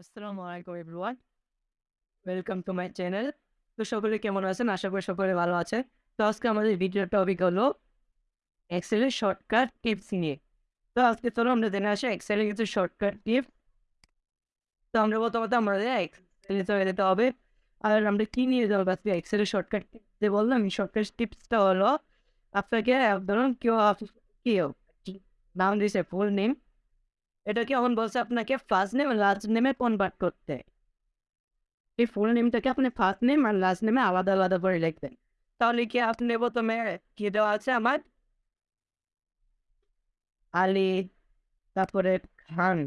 আসসালামু আলাইকুম, everyone. Welcome to my channel তো সকলে কেমন আছেন? আশা করি সকলে ভালো আছে তো আজকে আমাদের ভিডিওর টপিক হলো এক্সেলের শর্টকাট টিপস নিয়ে। তো আজকে চলো আমরা জেনে আসি এক্সেলের কিছু শর্টকাট টিপস তো আমরা প্রথমত আমাদের এক্সেলে চলে যেতে হবে। আর আমরা কী নিয়ে যাব আজকে এক্সেলের শর্টকাট যে বললাম শর্টকাট টিপসটা হলো আপনাকে, ধরুন কেউ কেউ নাম দিয়েছে ফুল নেম এটা কি এখন বলছে আপনাকে? ফার্স্ট নেম লাস্ট নেমে কনভার্ট করতে। এই ফুল নেমটাকে আপনি ফার্স্ট নেম আর লাস্ট নেমে আলাদা আলাদা করে লিখবেন। তাহলে কি আপনি প্রথমে কি দেওয়া আছে আমার? আলী, তারপরে খান।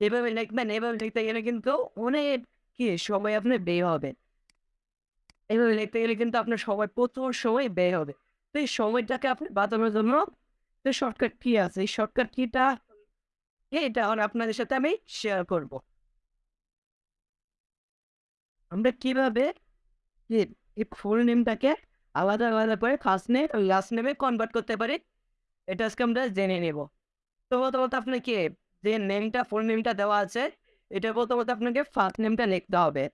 এভাবে লিখবেন, এভাবে লিখতে গেলে কিন্তু অনেক কি সময় আপনি ব্যয় হবে। এভাবে লিখতে গেলে কিন্তু আপনার সময়, প্রচুর সময় ব্যয় হবে। তো এই সময়টাকে আপনি বাঁচানোর জন্য তো শর্টকাট কি আছে? এই শর্টকাট কিটা এটা এখন আপনাদের সাথে আমি শেয়ার করব। আমরা কীভাবে এই- ফুল নেমটাকে আলাদা আলাদা করে ফার্স্ট নেম লাস্ট নেমে কনভার্ট করতে পারি, এটা আজকে আমরা জেনে নেব। তো প্রথমত আপনাকে যে নেমটা ফুল নেমটা দেওয়া আছে, এটা প্রথমত আপনাকে ফার্স্ট নেমটা লিখতে হবে।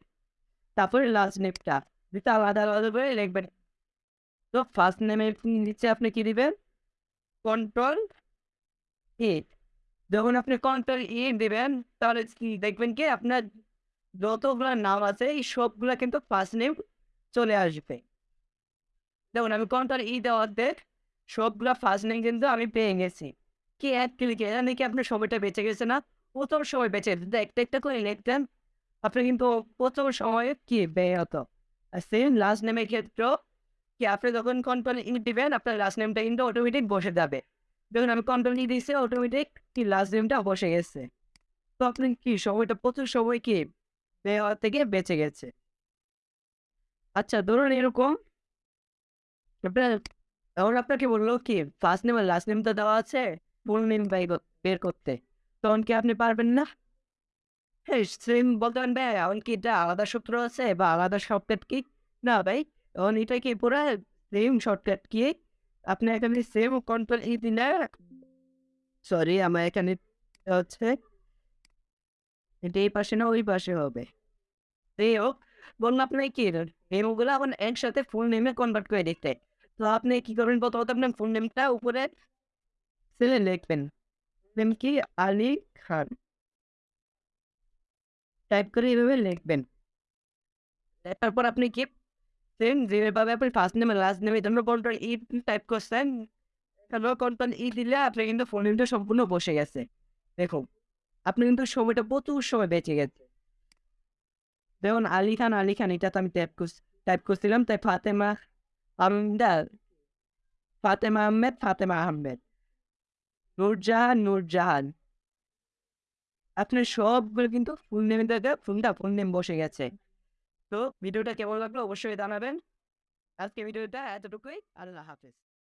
তারপরে লাস্ট নেমটা দুটো আলাদা আলাদা করে লিখবেন। তো ফার্স্ট নেমের নিচে আপনি কি দিবেন? কন্ট্রোল ই যখন আপনি কন্ট্রোল ই দিবেন, তাহলে দেখবেন কি? আপনার যতগুলো নাম আছে, এই সবগুলো কিন্তু ফার্স্ট নেম চলে আসবে। দেখুন, আমি কন্ট্রোল ই দেওয়ার দেখ, সবগুলো ফার্স্ট নেম কিন্তু আমি পেয়ে গেছি। কি এক ক্লিকে এটা নাকি আপনার সময়টা বেঁচে গেছে না? প্রথম সময় বেঁচে গেছে। একটা একটা করে লিখতেন আপনি কিন্তু প্রথম সময়ে কি ব্যয় হতো? আর সেম লাস্ট নেমের ক্ষেত্রেও কি আপনি যখন কন্ট্রোল ই দিবেন, আপনার লাস্ট নেমটা কিন্তু অটোমেটিক বসে যাবে। দেখুন আমি কন্ট্রোল ই দিয়েছি অটোমেটিক কি লাস্ট নেমটা বসে গেছে। তো আপনি কি সময়টা, প্রচুর সময় কি হওয়ার থেকে বেঁচে গেছে? আচ্ছা ধরুন এরকম, আপনার এখন আপনাকে বলল কি ফার্স্ট নেম আর লাস্ট নেমটা দেওয়া আছে ফুল নেম বের করতে। তখন কি আপনি পারবেন না? হ্যাঁ সেম বলতে পারেন, ভাই এখন কি এটা আলাদা সূত্র আছে বা আলাদা শর্টকাট কি? না, ভাই এখন এটা কি পুরো সেম শর্টকাট কি আপনি এখানে সেম কন্ট্রোল ই দিলে সরি আমার এখানে হচ্ছে এটা এই পাশে না ওই পাশে হবে এই হোক বললাম আপনি কি নেমগুলো এখন একসাথে ফুল নেমে কনভার্ট করে দিতে তো আপনি কি করবেন প্রথমত আপনার ফুল নেমটা উপরে সেলে লিখবেন নেম কি আলী খান টাইপ করে এইভাবে লিখবেন লেখার পর আপনি কি সেম যেভাবে আপনি ফার্স্ট নেমে লাস্ট নেমে জন্য কন্ট্রোল ই টাইপ করছেন এখানেও কন্ট্রোল ই দিলে আপনি কিন্তু ফোন নেমটা সম্পূর্ণ বসে গেছে দেখুন আপনি কিন্তু সময়টা প্রচুর সময় বেঁচে গেছে দেখুন আলী খান আলী খান এটা তো আমি টাইপ করছি টাইপ করছিলাম তাই ফাতেমা আমদার ফাতেমা আহমেদ ফাতেমা আহমেদ নূরজাহান নূরজাহান আপনার সবগুলো কিন্তু ফুল নেমে দেখে ফোনটা ফুল নেম বসে গেছে তো ভিডিওটা কেমন লাগল অবশ্যই জানাবেন। আজকে ভিডিওটা এতটুকুই। আল্লাহ হাফেজ।